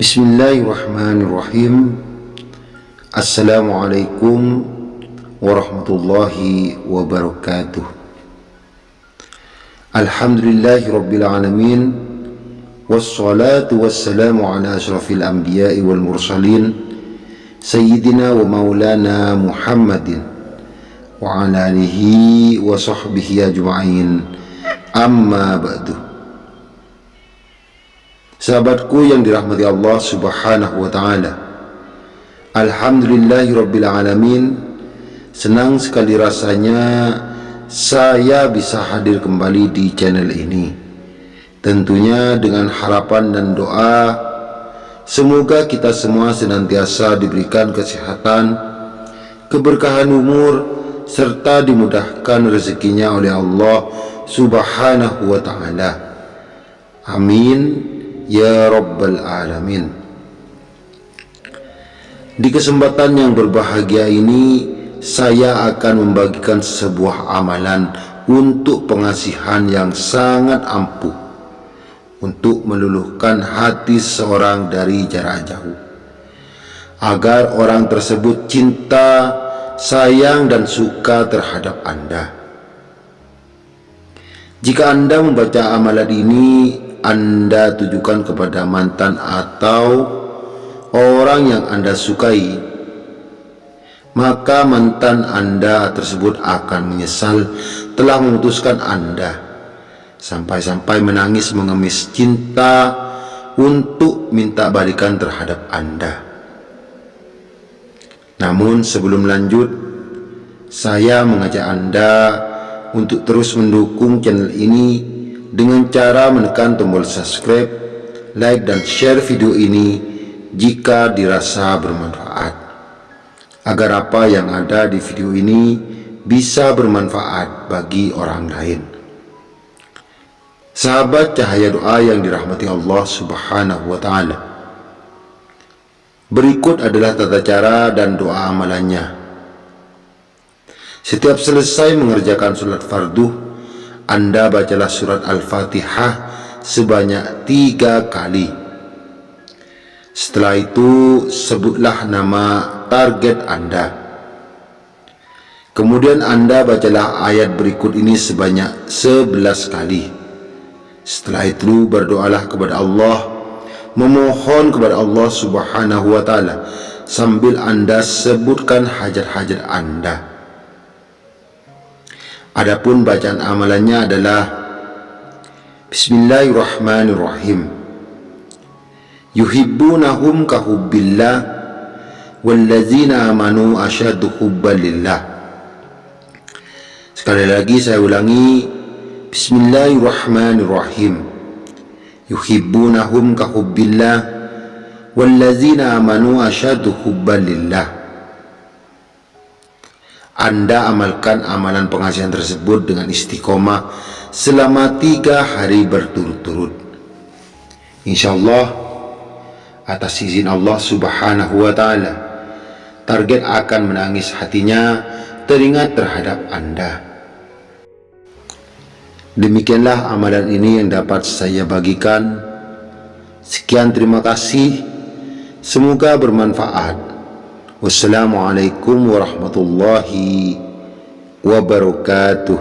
بسم الله الرحمن الرحيم السلام عليكم ورحمة الله وبركاته الحمد لله رب العالمين والصلاة والسلام على أشرف الأنبياء والمرسلين سيدنا ومولانا محمد وعلى آله وصحبه أجمعين أما بعد Sahabatku yang dirahmati Allah subhanahu wa ta'ala. Alhamdulillahirabbil alamin. Senang sekali rasanya Saya bisa hadir kembali di channel ini. Tentunya dengan harapan dan doa Semoga kita semua senantiasa diberikan kesehatan Keberkahan umur Serta dimudahkan rezekinya oleh Allah subhanahu wa ta'ala. Amin Ya Rabbal Alamin. Di kesempatan yang berbahagia ini Saya akan membagikan sebuah amalan Untuk pengasihan yang sangat ampuh. Untuk meluluhkan hati seorang dari jarak jauh. Agar orang tersebut cinta, sayang dan suka terhadap Anda. Jika Anda membaca amalan ini anda tujukan kepada mantan atau orang yang Anda sukai, maka mantan Anda tersebut akan menyesal telah memutuskan Anda sampai-sampai menangis mengemis cinta untuk minta balikan terhadap Anda. Namun sebelum lanjut, saya mengajak Anda untuk terus mendukung channel ini dengan cara menekan tombol subscribe, like dan share video ini jika dirasa bermanfaat. Agar apa yang ada di video ini bisa bermanfaat bagi orang lain. Sahabat cahaya doa yang dirahmati Allah subhanahu wa ta'ala. Berikut adalah tata cara dan doa amalannya. Setiap selesai mengerjakan sholat fardu anda bacalah surat Al-Fatihah sebanyak tiga kali. Setelah itu, sebutlah nama target Anda. Kemudian Anda bacalah ayat berikut ini sebanyak sebelas kali. Setelah itu, berdoalah kepada Allah, memohon kepada Allah subhanahu wa ta'ala, sambil Anda sebutkan hajat-hajat Anda. Adapun bacaan amalannya adalah Bismillahirrahmanirrahim. Yuhibbunahum kahubbillah Wallazina amanu asyadu hubbalillah Sekali lagi saya ulangi Bismillahirrahmanirrahim. Yuhibbunahum kahubbillah Wallazina amanu asyadu hubbalillah anda amalkan amalan pengasihan tersebut dengan istiqomah selama tiga hari berturut-turut. Insya Allah, atas izin Allah subhanahu wa ta'ala, target akan menangis hatinya teringat terhadap Anda. Demikianlah amalan ini yang dapat saya bagikan. Sekian terima kasih. Semoga bermanfaat. والسلام عليكم ورحمة الله وبركاته.